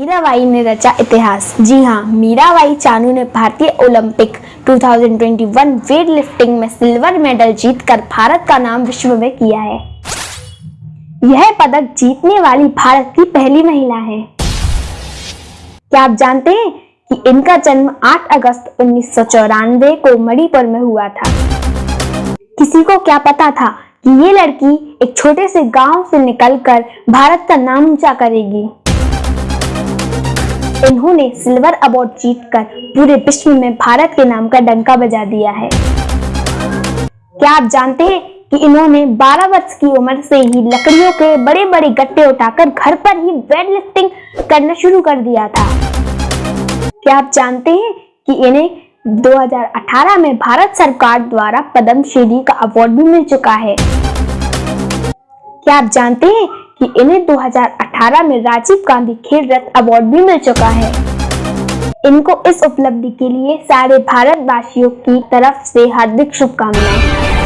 मीराबाई ने रचा इतिहास. जी हाँ मीराबाई चानू ने भारतीय ओलंपिक 2021 वेट लिफ्टिंग में सिल्वर मेडल जीतकर भारत का नाम विश्व में किया है। यह पदक जीतने वाली भारत की पहली महिला है। क्या आप जानते हैं कि इनका जन्म 8 अगस्त उन्नीस सौ चौरानवे को मणिपुर में हुआ था? किसी को क्या पता था कि ये लड़की एक छोटे से गाँव से निकलकर भारत का नाम ऊँचा करेगी? इन्होंने सिल्वर अवार्ड जीतकर पूरे विश्व में भारत के नाम का डंका बजा दिया है। क्या आप जानते हैं कि इन्होंने 12 वर्ष की उम्र से ही लकड़ियों के बड़े बड़े गट्टे उठाकर घर पर ही वेट लिफ्टिंग करना शुरू कर दिया था? क्या आप जानते हैं कि इन्हें 2018 में भारत सरकार द्वारा पद्मश्री का अवार्ड भी मिल चुका है? क्या आप जानते हैं कि इन्हें 2018 में राजीव गांधी खेल रत्न अवार्ड भी मिल चुका है। इनको इस उपलब्धि के लिए सारे भारतवासियों की तरफ़ से हार्दिक शुभकामनाएँ।